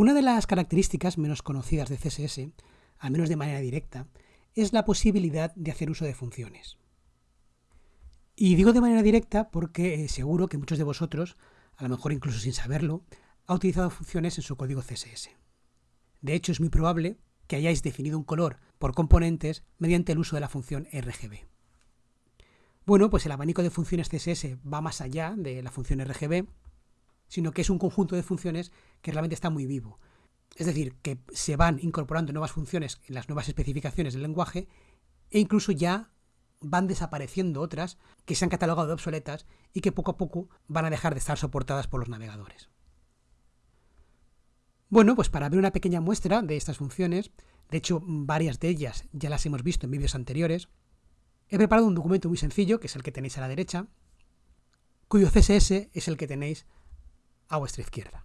Una de las características menos conocidas de CSS, al menos de manera directa, es la posibilidad de hacer uso de funciones. Y digo de manera directa porque eh, seguro que muchos de vosotros, a lo mejor incluso sin saberlo, ha utilizado funciones en su código CSS. De hecho, es muy probable que hayáis definido un color por componentes mediante el uso de la función RGB. Bueno, pues el abanico de funciones CSS va más allá de la función RGB, sino que es un conjunto de funciones que realmente está muy vivo. Es decir, que se van incorporando nuevas funciones en las nuevas especificaciones del lenguaje e incluso ya van desapareciendo otras que se han catalogado de obsoletas y que poco a poco van a dejar de estar soportadas por los navegadores. Bueno, pues para ver una pequeña muestra de estas funciones, de hecho varias de ellas ya las hemos visto en vídeos anteriores, he preparado un documento muy sencillo, que es el que tenéis a la derecha, cuyo CSS es el que tenéis a vuestra izquierda.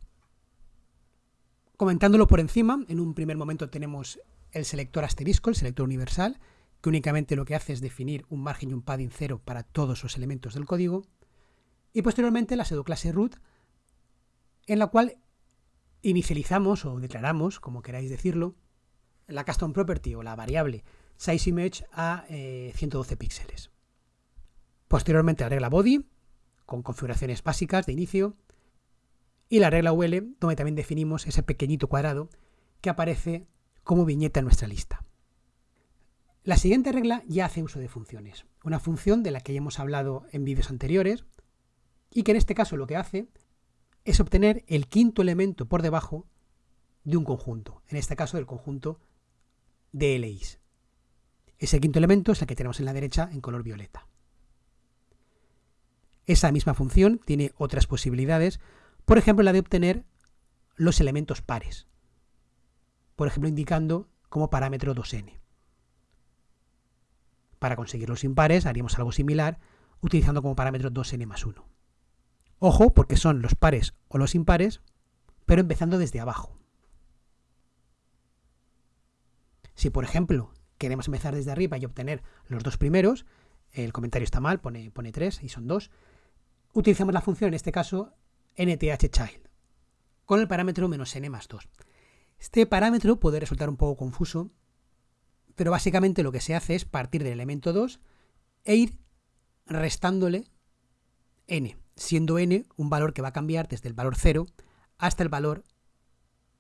Comentándolo por encima, en un primer momento tenemos el selector asterisco, el selector universal, que únicamente lo que hace es definir un margen y un padding cero para todos los elementos del código, y posteriormente la pseudoclase root, en la cual inicializamos o declaramos, como queráis decirlo, la custom property o la variable sizeImage a 112 eh, píxeles. Posteriormente la regla body, con configuraciones básicas de inicio, y la regla UL, donde también definimos ese pequeñito cuadrado que aparece como viñeta en nuestra lista. La siguiente regla ya hace uso de funciones, una función de la que ya hemos hablado en vídeos anteriores y que en este caso lo que hace es obtener el quinto elemento por debajo de un conjunto, en este caso del conjunto de LIs. Ese quinto elemento es el que tenemos en la derecha en color violeta. Esa misma función tiene otras posibilidades, por ejemplo la de obtener los elementos pares, por ejemplo indicando como parámetro 2n. Para conseguir los impares haríamos algo similar utilizando como parámetro 2n más 1. Ojo, porque son los pares o los impares, pero empezando desde abajo. Si, por ejemplo, queremos empezar desde arriba y obtener los dos primeros, el comentario está mal, pone, pone 3 y son 2, utilizamos la función, en este caso, nthchild, con el parámetro menos n más 2. Este parámetro puede resultar un poco confuso, pero básicamente lo que se hace es partir del elemento 2 e ir restándole n siendo n un valor que va a cambiar desde el valor 0 hasta el valor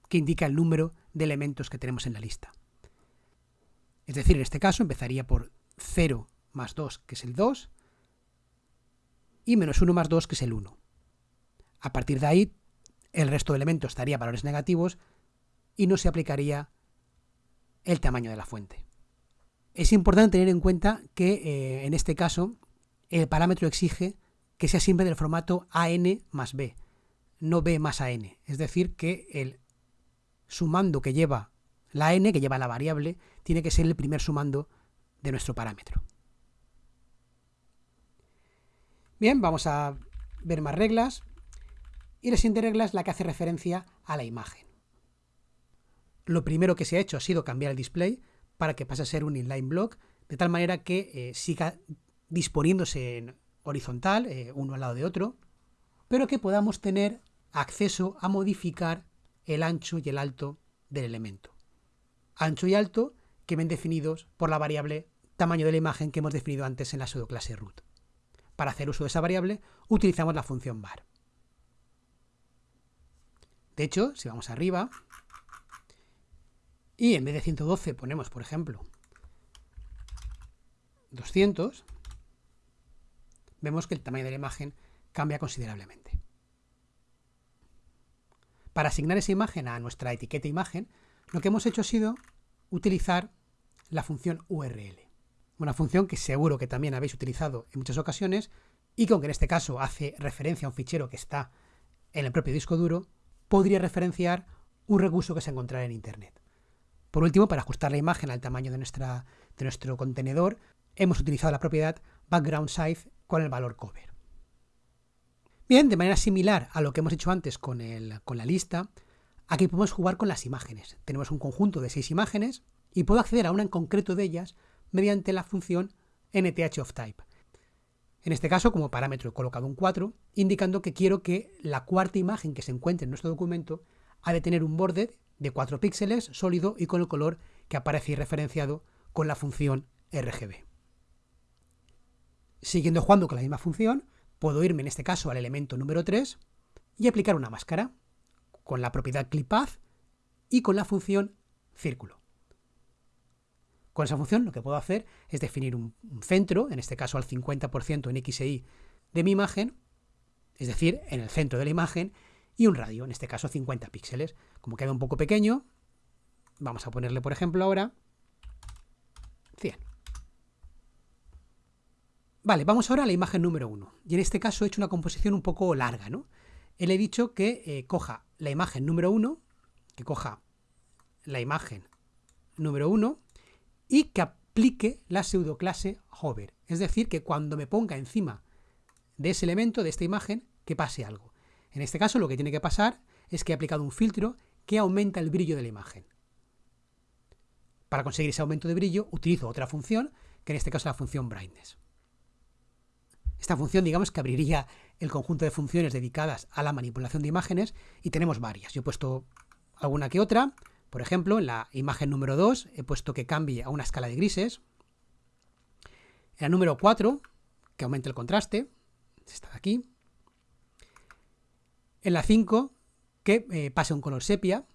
que indica el número de elementos que tenemos en la lista. Es decir, en este caso empezaría por 0 más 2, que es el 2, y menos 1 más 2, que es el 1. A partir de ahí, el resto de elementos daría valores negativos y no se aplicaría el tamaño de la fuente. Es importante tener en cuenta que eh, en este caso el parámetro exige que sea siempre del formato AN más B, no B más AN. Es decir, que el sumando que lleva la n, que lleva la variable, tiene que ser el primer sumando de nuestro parámetro. Bien, vamos a ver más reglas. Y la siguiente regla es la que hace referencia a la imagen. Lo primero que se ha hecho ha sido cambiar el display para que pase a ser un inline block, de tal manera que eh, siga disponiéndose en horizontal, eh, uno al lado de otro, pero que podamos tener acceso a modificar el ancho y el alto del elemento. Ancho y alto que ven definidos por la variable tamaño de la imagen que hemos definido antes en la pseudoclase root. Para hacer uso de esa variable utilizamos la función var. De hecho, si vamos arriba y en vez de 112 ponemos, por ejemplo, 200, vemos que el tamaño de la imagen cambia considerablemente. Para asignar esa imagen a nuestra etiqueta imagen, lo que hemos hecho ha sido utilizar la función URL. Una función que seguro que también habéis utilizado en muchas ocasiones y que aunque en este caso hace referencia a un fichero que está en el propio disco duro, podría referenciar un recurso que se encontrará en Internet. Por último, para ajustar la imagen al tamaño de, nuestra, de nuestro contenedor, hemos utilizado la propiedad background size con el valor cover. Bien, de manera similar a lo que hemos hecho antes con, con la lista, aquí podemos jugar con las imágenes. Tenemos un conjunto de seis imágenes y puedo acceder a una en concreto de ellas mediante la función nthOfType. En este caso, como parámetro he colocado un 4, indicando que quiero que la cuarta imagen que se encuentre en nuestro documento ha de tener un borde de 4 píxeles sólido y con el color que aparece referenciado con la función RGB. Siguiendo jugando con la misma función, puedo irme en este caso al elemento número 3 y aplicar una máscara con la propiedad clipPath y con la función círculo. Con esa función lo que puedo hacer es definir un, centro, en este caso al 50% en X e Y de mi imagen, es decir, en el centro de la imagen, y un radio, en este caso 50 píxeles. Como queda un poco pequeño, vamos a ponerle, por ejemplo, ahora 100. Vale, vamos ahora a la imagen número 1. Y en este caso he hecho una composición un poco larga, ¿no? Le he dicho que eh, coja la imagen número 1, que coja la imagen número 1 y que aplique la pseudoclase hover. Es decir, que cuando me ponga encima de ese elemento, de esta imagen, que pase algo. En este caso lo que tiene que pasar es que he aplicado un filtro que aumenta el brillo de la imagen. Para conseguir ese aumento de brillo utilizo otra función, que en este caso es la función brightness. Esta función digamos que abriría el conjunto de funciones dedicadas a la manipulación de imágenes y tenemos varias. Yo he puesto alguna que otra, por ejemplo, en la imagen número 2 he puesto que cambie a una escala de grises. En la número 4, que aumente el contraste, esta de aquí. En la 5, que eh, pase un color sepia,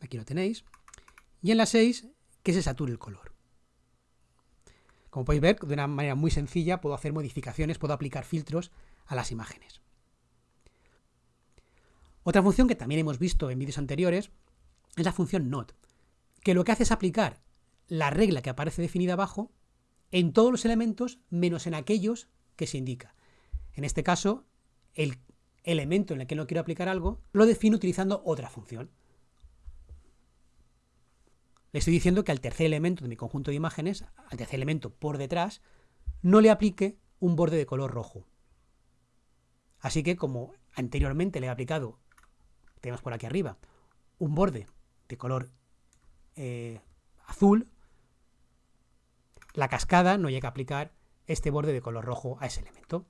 aquí lo tenéis. Y en la 6, que se sature el color. Como podéis ver, de una manera muy sencilla puedo hacer modificaciones, puedo aplicar filtros a las imágenes. Otra función que también hemos visto en vídeos anteriores es la función not, que lo que hace es aplicar la regla que aparece definida abajo en todos los elementos menos en aquellos que se indica. En este caso, el elemento en el que no quiero aplicar algo lo defino utilizando otra función. Le estoy diciendo que al tercer elemento de mi conjunto de imágenes, al tercer elemento por detrás, no le aplique un borde de color rojo. Así que como anteriormente le he aplicado, tenemos por aquí arriba, un borde de color eh, azul, la cascada no llega a aplicar este borde de color rojo a ese elemento.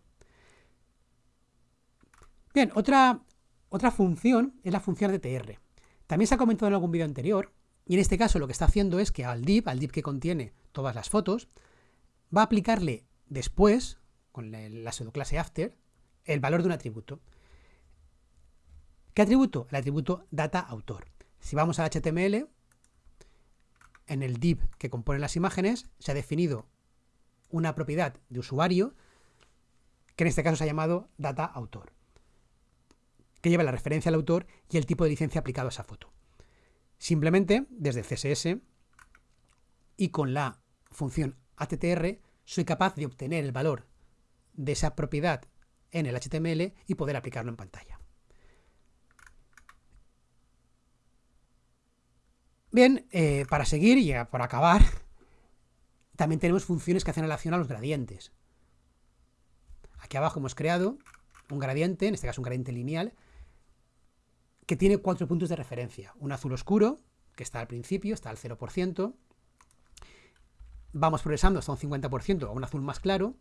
Bien, otra, otra función es la función de TR. También se ha comentado en algún vídeo anterior, y en este caso lo que está haciendo es que al div, al div que contiene todas las fotos, va a aplicarle después, con la, la pseudoclase after, el valor de un atributo. ¿Qué atributo? El atributo data autor. Si vamos al HTML, en el div que compone las imágenes, se ha definido una propiedad de usuario, que en este caso se ha llamado data autor, que lleva la referencia al autor y el tipo de licencia aplicado a esa foto. Simplemente, desde CSS y con la función attr, soy capaz de obtener el valor de esa propiedad en el HTML y poder aplicarlo en pantalla. Bien, eh, para seguir y por acabar, también tenemos funciones que hacen relación a los gradientes. Aquí abajo hemos creado un gradiente, en este caso un gradiente lineal, que tiene cuatro puntos de referencia. Un azul oscuro, que está al principio, está al 0%. Vamos progresando hasta un 50% a un azul más claro,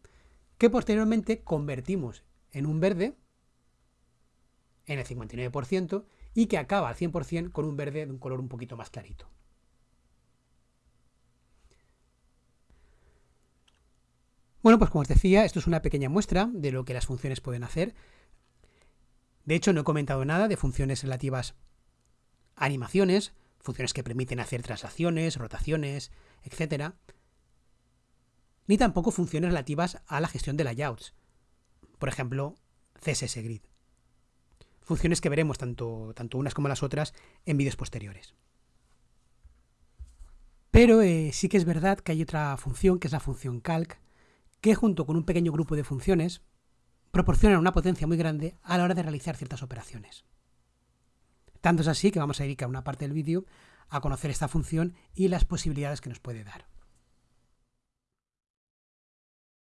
que posteriormente convertimos en un verde, en el 59%, y que acaba al 100% con un verde de un color un poquito más clarito. Bueno, pues como os decía, esto es una pequeña muestra de lo que las funciones pueden hacer. De hecho, no he comentado nada de funciones relativas a animaciones, funciones que permiten hacer traslaciones, rotaciones, etc. Ni tampoco funciones relativas a la gestión de layouts. Por ejemplo, CSS Grid funciones que veremos tanto, tanto unas como las otras en vídeos posteriores. Pero eh, sí que es verdad que hay otra función, que es la función calc, que junto con un pequeño grupo de funciones proporcionan una potencia muy grande a la hora de realizar ciertas operaciones. Tanto es así que vamos a dedicar una parte del vídeo a conocer esta función y las posibilidades que nos puede dar.